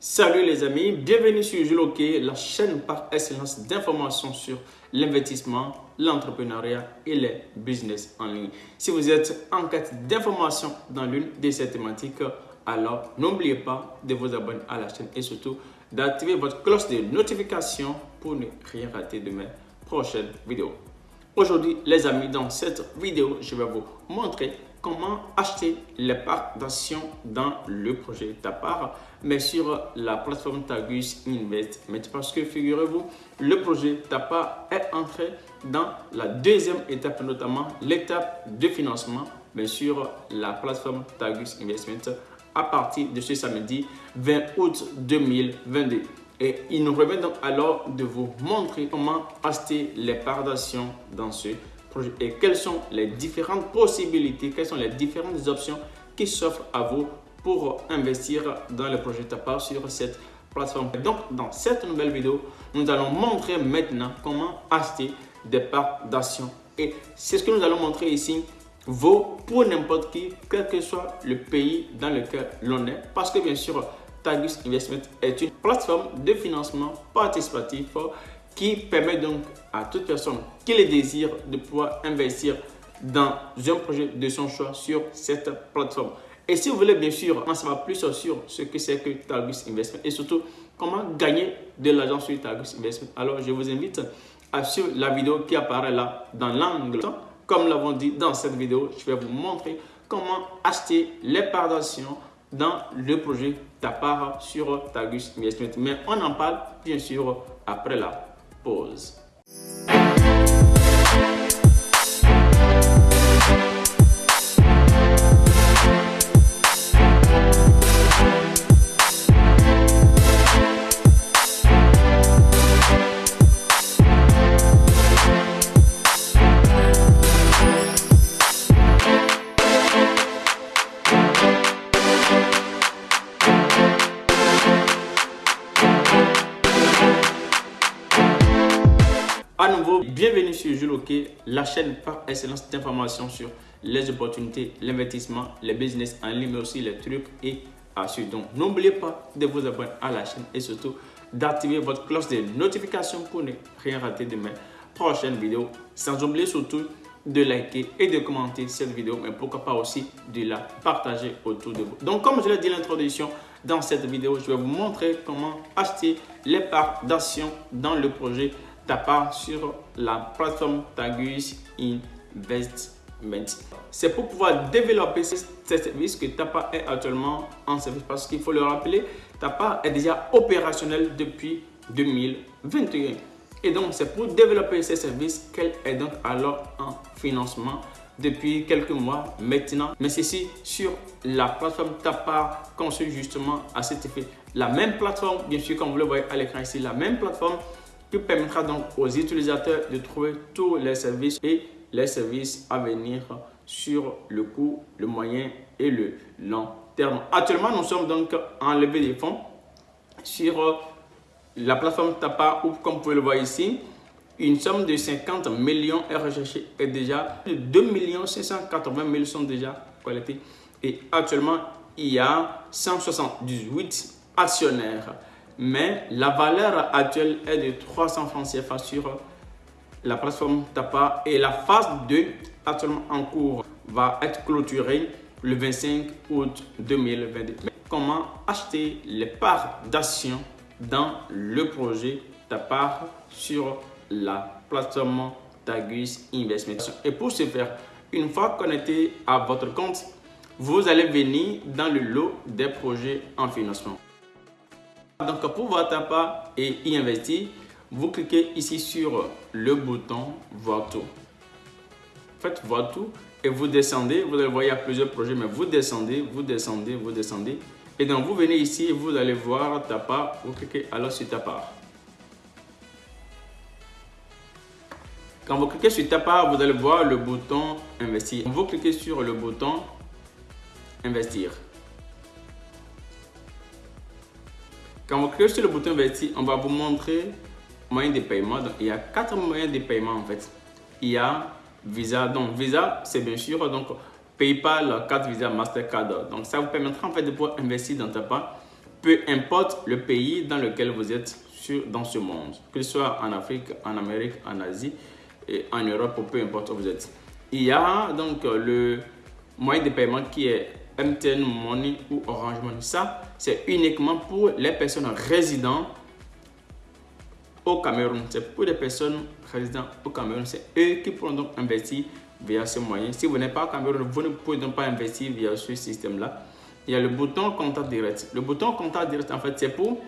Salut les amis, bienvenue sur Juloké, la chaîne par excellence d'informations sur l'investissement, l'entrepreneuriat et les business en ligne. Si vous êtes en quête d'informations dans l'une de ces thématiques, alors n'oubliez pas de vous abonner à la chaîne et surtout d'activer votre cloche de notification pour ne rien rater de mes prochaines vidéos. Aujourd'hui les amis, dans cette vidéo, je vais vous montrer acheter les parts d'actions dans le projet Tapar, mais sur la plateforme Tagus Investment. Parce que figurez-vous, le projet Tapar est entré dans la deuxième étape, notamment l'étape de financement, mais sur la plateforme Tagus Investment à partir de ce samedi 20 août 2022. Et il nous remet donc alors de vous montrer comment acheter les parts d'actions dans ce et quelles sont les différentes possibilités, quelles sont les différentes options qui s'offrent à vous pour investir dans le projet Tapa sur cette plateforme. Donc, dans cette nouvelle vidéo, nous allons montrer maintenant comment acheter des parts d'actions. Et c'est ce que nous allons montrer ici vaut pour n'importe qui, quel que soit le pays dans lequel l'on est. Parce que bien sûr, Tagus Investment est une plateforme de financement participatif qui permet donc à toute personne qui le désire de pouvoir investir dans un projet de son choix sur cette plateforme. Et si vous voulez bien sûr en savoir plus sur ce que c'est que Targus Investment et surtout comment gagner de l'argent sur Targus Investment, alors je vous invite à suivre la vidéo qui apparaît là dans l'angle. Comme l'avons dit dans cette vidéo, je vais vous montrer comment acheter les parts d'actions dans le projet Tapara sur Targus Investment. Mais on en parle bien sûr après là pause. La chaîne par excellence d'information sur les opportunités, l'investissement, les business en ligne, mais aussi les trucs et astuces. Donc, n'oubliez pas de vous abonner à la chaîne et surtout d'activer votre cloche de notification pour ne rien rater de mes prochaines vidéos. Sans oublier surtout de liker et de commenter cette vidéo, mais pourquoi pas aussi de la partager autour de vous. Donc, comme je l'ai dit l'introduction, dans cette vidéo, je vais vous montrer comment acheter les parts d'actions dans le projet part sur la plateforme Tagus Investment. C'est pour pouvoir développer ce service que Tapa est actuellement en service parce qu'il faut le rappeler, Tapa est déjà opérationnel depuis 2021. Et donc, c'est pour développer ces services qu'elle est donc alors en financement depuis quelques mois maintenant. Mais ceci sur la plateforme Tapa conçue justement à cet effet. La même plateforme, bien sûr, comme vous le voyez à l'écran ici, la même plateforme qui permettra donc aux utilisateurs de trouver tous les services et les services à venir sur le court, le moyen et le long terme. Actuellement, nous sommes donc en levée des fonds sur euh, la plateforme Tapa ou comme vous pouvez le voir ici, une somme de 50 millions est recherchée et déjà 2 580 000 sont déjà collectés. Et actuellement, il y a 178 actionnaires mais la valeur actuelle est de 300 francs CFA sur la plateforme Tapa et la phase 2 actuellement en cours va être clôturée le 25 août 2022. comment acheter les parts d'action dans le projet Tapa sur la plateforme Tagus Investment? Et pour ce faire, une fois connecté à votre compte, vous allez venir dans le lot des projets en financement. Donc pour voir Tapa et y investir, vous cliquez ici sur le bouton voir tout. Faites voir tout et vous descendez. Vous allez voir, il y a plusieurs projets, mais vous descendez, vous descendez, vous descendez. Et donc vous venez ici et vous allez voir Tapa. Vous cliquez alors sur Tapa. Quand vous cliquez sur Tapa, vous allez voir le bouton investir. Vous cliquez sur le bouton investir. Quand vous cliquez sur le bouton investir, on va vous montrer moyen de paiement. Donc, il y a quatre moyens de paiement en fait. Il y a Visa. Donc, Visa, c'est bien sûr donc PayPal, carte Visa, Mastercard. Donc, ça vous permettra en fait de pouvoir investir dans ta part peu importe le pays dans lequel vous êtes sur, dans ce monde, que ce soit en Afrique, en Amérique, en Asie, et en Europe, peu importe où vous êtes. Il y a donc le moyen de paiement qui est MTN Money ou Orange Money. Ça, c'est uniquement pour les personnes résidentes au Cameroun. C'est pour les personnes résidentes au Cameroun. C'est eux qui pourront donc investir via ce moyen. Si vous n'êtes pas au Cameroun, vous ne pouvez donc pas investir via ce système-là. Il y a le bouton contact direct. Le bouton contact direct, en fait, c'est pour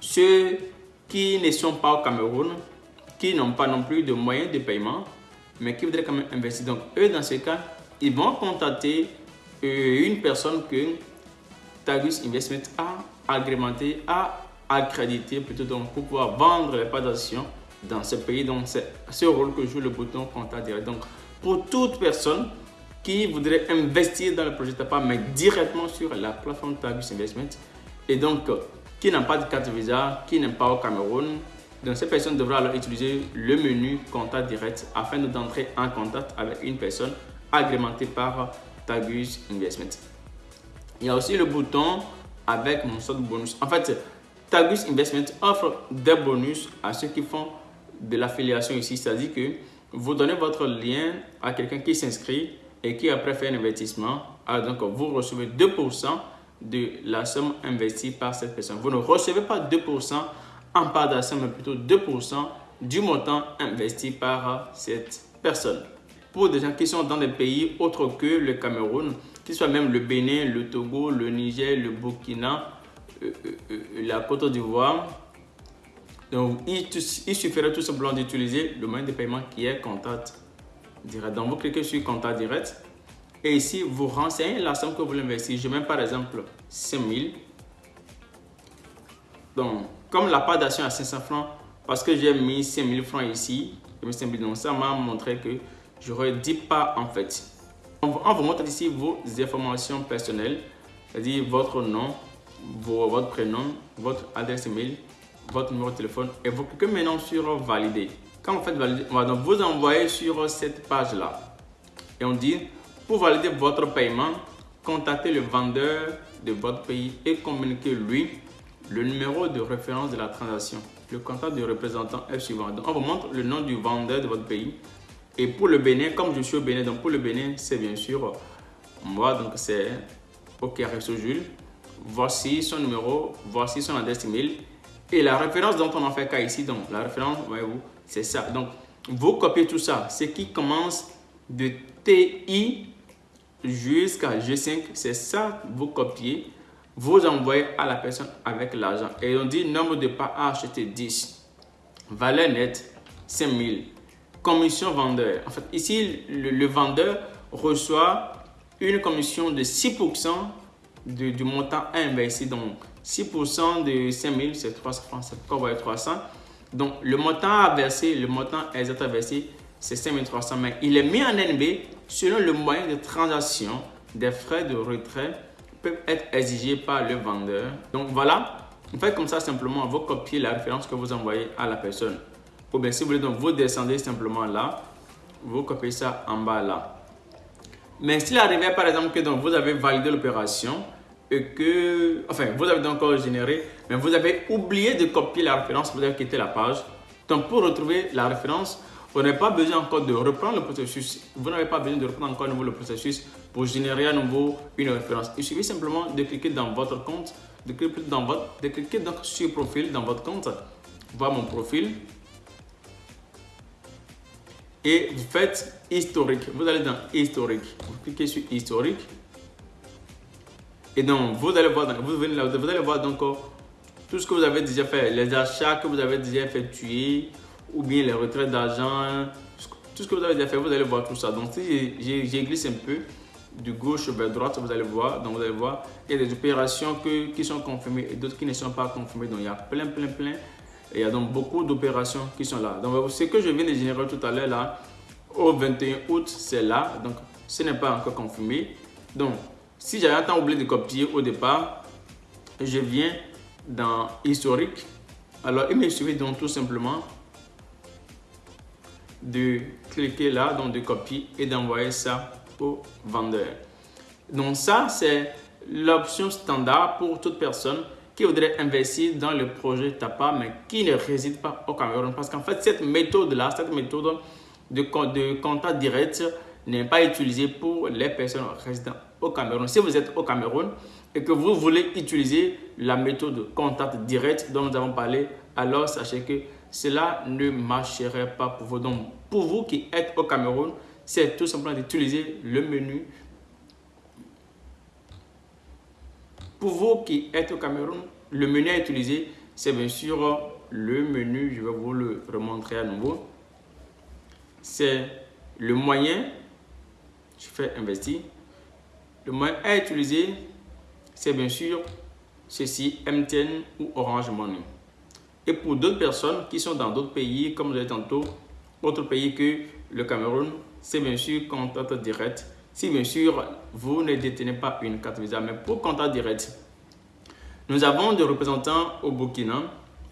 ceux qui ne sont pas au Cameroun, qui n'ont pas non plus de moyens de paiement, mais qui voudraient quand même investir. Donc, eux, dans ce cas, ils vont contacter une personne que Tagus Investment a agrémenté, a accrédité plutôt donc pour pouvoir vendre les parts d'action dans ce pays. Donc, c'est ce rôle que joue le bouton contact direct. Donc, pour toute personne qui voudrait investir dans le projet TAPA, mais directement sur la plateforme Tagus Investment, et donc qui n'a pas de carte Visa, qui n'est pas au Cameroun, donc cette personne devra alors utiliser le menu contact direct afin d'entrer en contact avec une personne agrémentée par Tagus Investment. Il y a aussi le bouton avec mon sort bonus. En fait, Tagus Investment offre des bonus à ceux qui font de l'affiliation ici, c'est-à-dire que vous donnez votre lien à quelqu'un qui s'inscrit et qui après fait un investissement. Donc vous recevez 2% de la somme investie par cette personne. Vous ne recevez pas 2% en part d'action, mais plutôt 2% du montant investi par cette personne. Pour des gens qui sont dans des pays autres que le Cameroun, qu'il soit même le Bénin, le Togo, le Niger, le Burkina, euh, euh, euh, la Côte d'Ivoire, donc il, il, suffirait tout simplement d'utiliser le moyen de paiement qui est contact direct. Donc vous cliquez sur contact direct et ici vous renseignez la somme que vous voulez investir. Je mets par exemple 5000. Donc comme la part d'action à 500 francs, parce que j'ai mis 5000 francs ici, donc ça m'a montré que j'aurais 10 pas en fait. On vous montre ici vos informations personnelles, c'est-à-dire votre nom, votre prénom, votre adresse email, votre numéro de téléphone et vous cliquez maintenant sur valider. Quand vous faites valider, on va donc vous envoyer sur cette page-là. Et on dit, pour valider votre paiement, contactez le vendeur de votre pays et communiquez lui le numéro de référence de la transaction. Le contact du représentant est suivant. Donc, on vous montre le nom du vendeur de votre pays. Et pour le Bénin, comme je suis au Bénin, donc pour le Bénin, c'est bien sûr moi, donc c'est OK Jules. Voici son numéro, voici son adresse email. Et la référence dont on en fait cas ici, donc la référence, voyez-vous, c'est ça. Donc, vous copiez tout ça. Ce qui commence de TI jusqu'à G5, c'est ça, vous copiez vous envoyez à la personne avec l'argent. Et on dit nombre de pas à acheter 10. Valeur nette 5000. Commission vendeur. En fait, ici, le, vendeur reçoit une commission de 6% du montant investi. Donc, 6% de 5000, c'est 300 francs. C'est pourquoi 300. Donc, le montant à verser, le montant exact à verser, c'est 5300. Mais il est mis en NB selon le moyen de transaction des frais de retrait peuvent être exigés par le vendeur. Donc voilà, vous faites comme ça simplement, vous copiez la référence que vous envoyez à la personne. Ou bien si vous voulez, donc vous descendez simplement là, vous copiez ça en bas là. Mais s'il arrivait par exemple que donc, vous avez validé l'opération et que, enfin, vous avez donc généré, mais vous avez oublié de copier la référence, vous avez quitté la page. Donc pour retrouver la référence, vous n'avez pas besoin encore de reprendre le processus. Vous n'avez pas besoin de reprendre encore nouveau le processus pour générer à nouveau une référence. Il suffit simplement de cliquer dans votre compte, de cliquer, dans votre, de cliquer donc sur profil dans votre compte, voir mon profil. Et vous faites historique. Vous allez dans historique. Vous cliquez sur historique. Et donc, vous allez voir, vous, venez là, vous allez voir donc tout ce que vous avez déjà fait, les achats que vous avez déjà effectués, ou bien les retraits d'argent, tout ce que vous avez déjà fait, vous allez voir tout ça. Donc, si j'ai glissé un peu de gauche vers droite, vous allez voir, donc vous allez voir, il y a des opérations que, qui sont confirmées et d'autres qui ne sont pas confirmées. Donc, il y a plein, plein, plein. Il y a donc beaucoup d'opérations qui sont là. Donc, ce que je viens de générer tout à l'heure là, au 21 août, c'est là. Donc, ce n'est pas encore confirmé. Donc, si j'avais temps oublié de copier au départ, je viens dans historique. Alors, il me suffit donc tout simplement de cliquer là, donc de copier et d'envoyer ça au vendeur. Donc ça, c'est l'option standard pour toute personne qui voudrait investir dans le projet TAPA, mais qui ne réside pas au Cameroun. Parce qu'en fait, cette méthode-là, cette méthode de, de contact direct n'est pas utilisée pour les personnes résidant au Cameroun. Si vous êtes au Cameroun et que vous voulez utiliser la méthode de contact direct dont nous avons parlé, alors sachez que cela ne marcherait pas pour vous. Donc, pour vous qui êtes au Cameroun, c'est tout simplement d'utiliser le menu. Pour vous qui êtes au Cameroun, le menu à utiliser, c'est bien sûr le menu, je vais vous le remontrer à nouveau. C'est le moyen, je fais investir. Le moyen à utiliser, c'est bien sûr ceci, MTN ou Orange Money. Et pour d'autres personnes qui sont dans d'autres pays, comme je l'ai tantôt, autre pays que le Cameroun, c'est bien sûr contact direct. Si bien sûr vous ne détenez pas une carte Visa, mais pour contact direct, nous avons des représentants au Burkina,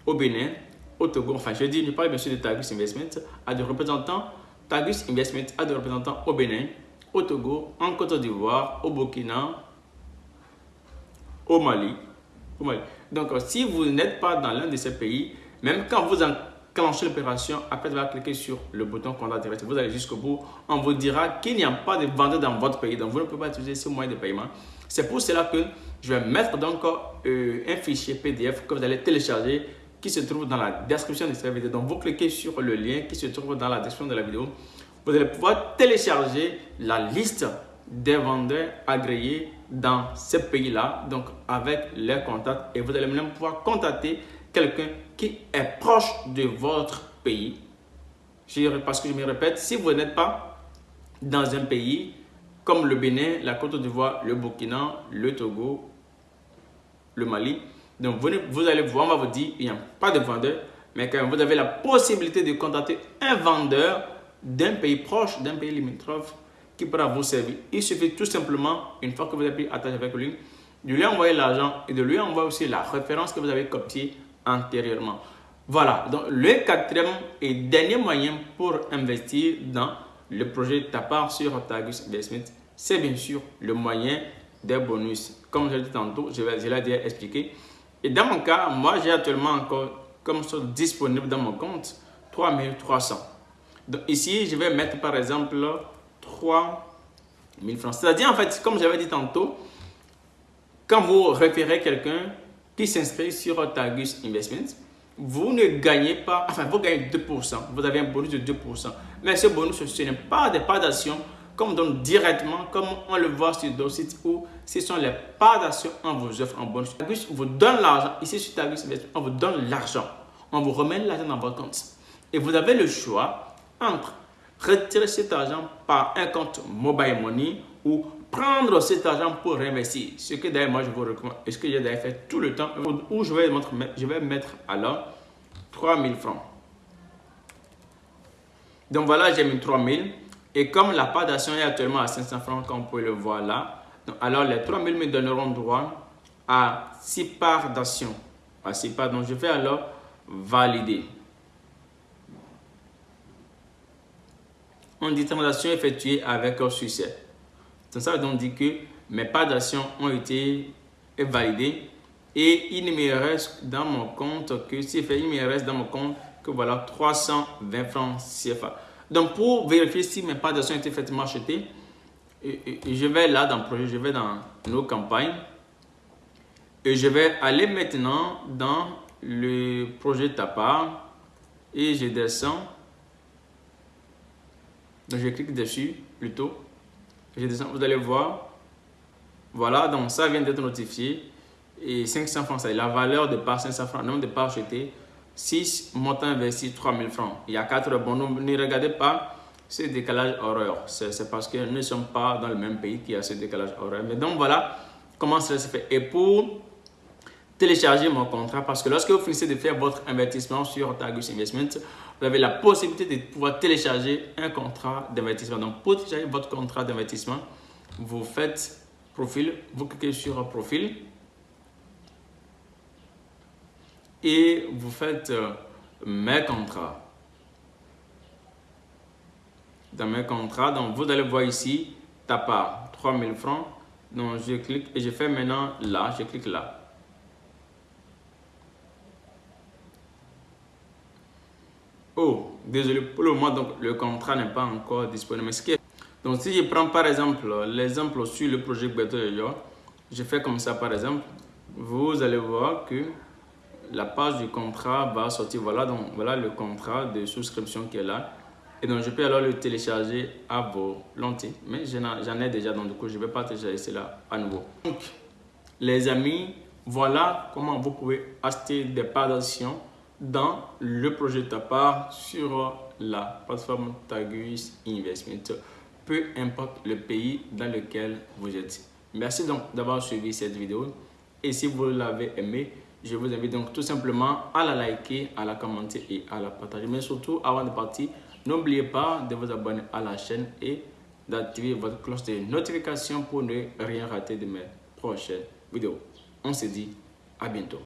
au Bénin, au Togo. Enfin, je dis, je parle bien sûr de Tagus Investment, à des représentants, Tagus Investment à des représentants au Bénin, au Togo, en Côte d'Ivoire, au Burkina, au Mali. Donc, si vous n'êtes pas dans l'un de ces pays, même quand vous enclenchez l'opération, après allez cliquer sur le bouton contact direct, vous allez jusqu'au bout, on vous dira qu'il n'y a pas de vendeur dans votre pays, donc vous ne pouvez pas utiliser ce moyen de paiement. C'est pour cela que je vais mettre donc euh, un fichier PDF que vous allez télécharger qui se trouve dans la description de cette vidéo. Donc, vous cliquez sur le lien qui se trouve dans la description de la vidéo. Vous allez pouvoir télécharger la liste des vendeurs agréés dans ce pays-là, donc avec les contacts. Et vous allez même pouvoir contacter quelqu'un qui est proche de votre pays. Parce que je me répète, si vous n'êtes pas dans un pays comme le Bénin, la Côte d'Ivoire, le Burkina, le Togo, le Mali, donc vous, allez voir, on va vous dire, il n'y a pas de vendeur, mais quand vous avez la possibilité de contacter un vendeur d'un pays proche, d'un pays limitrophe qui pourra vous servir. Il suffit tout simplement, une fois que vous avez pris attache avec lui, de lui envoyer l'argent et de lui envoyer aussi la référence que vous avez copiée antérieurement. Voilà, donc le quatrième et dernier moyen pour investir dans le projet Tapar sur Tagus Investment, c'est bien sûr le moyen des bonus. Comme je l'ai dit tantôt, je, vais, l'ai déjà expliqué. Et dans mon cas, moi j'ai actuellement encore comme ça disponible dans mon compte 3300. Donc ici, je vais mettre par exemple 3 000 francs. C'est-à-dire, en fait, comme j'avais dit tantôt, quand vous référez quelqu'un qui s'inscrit sur Tagus Investment, vous ne gagnez pas, enfin, vous gagnez 2%. Vous avez un bonus de 2%. Mais ce bonus, ce n'est pas des parts d'actions comme on donne directement, comme on le voit sur d'autres sites où ce sont les parts d'actions on vous offre en bonus. Tagus vous donne l'argent. Ici, sur Tagus Investment, on vous donne l'argent. On vous remet l'argent dans votre compte. Et vous avez le choix entre retirer cet argent par un compte mobile money ou prendre cet argent pour réinvestir. Ce que d'ailleurs moi je vous recommande, ce que j'ai d'ailleurs fait tout le temps, où je vais mettre, je vais mettre alors 3000 francs. Donc voilà, j'ai mis 3000. Et comme la part d'action est actuellement à 500 francs, comme vous pouvez le voir là, donc alors les 3000 me donneront droit à 6 parts d'action. À 6 parts. Donc je vais alors valider. on dit transaction effectuée avec succès. C'est ça donc dit que mes parts d'action ont été validées et il ne me reste dans mon compte que si il me reste dans mon compte que voilà 320 francs CFA. Donc pour vérifier si mes parts d'action ont été effectivement achetées, je vais là dans le projet, je vais dans nos campagnes et je vais aller maintenant dans le projet TAPA et je descends donc, je clique dessus plutôt. Vous allez voir. Voilà, donc ça vient d'être notifié. Et 500 francs, c'est la valeur de part 500 francs, nombre de parts achetées. 6, montant investi 3000 francs. Il y a 4 bons. Ne regardez pas ce décalage horaire. C'est parce que nous ne sommes pas dans le même pays qui a ce décalage horaire. Mais donc voilà comment cela se fait. Et pour télécharger mon contrat, parce que lorsque vous finissez de faire votre investissement sur Tagus Investment, vous avez la possibilité de pouvoir télécharger un contrat d'investissement. Donc, pour télécharger votre contrat d'investissement, vous faites profil, vous cliquez sur profil et vous faites euh, mes contrats. Dans mes contrats, donc vous allez voir ici, ta part 3000 francs Donc, je clique et je fais maintenant là, je clique là. Oh, désolé pour le moment, donc le contrat n'est pas encore disponible. Donc, si je prends par exemple l'exemple sur le projet Beto je fais comme ça par exemple, vous allez voir que la page du contrat va sortir. Voilà, donc voilà le contrat de souscription qui est là. Et donc, je peux alors le télécharger à volonté. Mais j'en ai déjà, donc du coup, je ne vais pas télécharger cela à nouveau. Donc, les amis, voilà comment vous pouvez acheter des parts d'action dans le projet de ta part sur la plateforme Tagus Investment, peu importe le pays dans lequel vous êtes. Merci donc d'avoir suivi cette vidéo et si vous l'avez aimé, je vous invite donc tout simplement à la liker, à la commenter et à la partager. Mais surtout, avant de partir, n'oubliez pas de vous abonner à la chaîne et d'activer votre cloche de notification pour ne rien rater de mes prochaines vidéos. On se dit à bientôt.